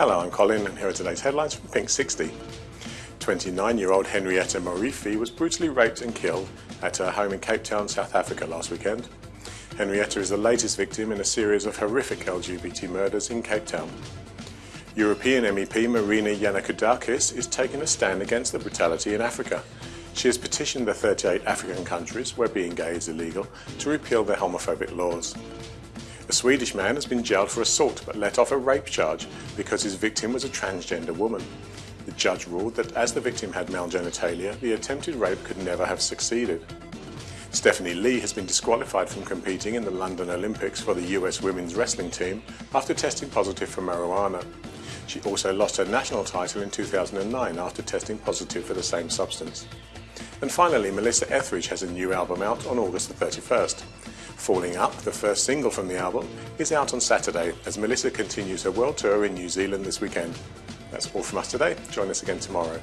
Hello, I'm Colin and here are today's headlines from Pink 60. 29-year-old Henrietta Morifi was brutally raped and killed at her home in Cape Town, South Africa last weekend. Henrietta is the latest victim in a series of horrific LGBT murders in Cape Town. European MEP Marina Yannakoudakis is taking a stand against the brutality in Africa. She has petitioned the 38 African countries where being gay is illegal to repeal their homophobic laws. A Swedish man has been jailed for assault but let off a rape charge because his victim was a transgender woman. The judge ruled that as the victim had male genitalia, the attempted rape could never have succeeded. Stephany Lee has been disqualified from competing in the London Olympics for the US women's wrestling team after testing positive for marijuana. She also lost her national title in 2009 after testing positive for the same substance. And finally, Melissa Etheridge has a new album out on August the 31st. Falling Up, the first single from the album, is out on Saturday as Melissa continues her world tour in New Zealand this weekend. That's all from us today. Join us again tomorrow.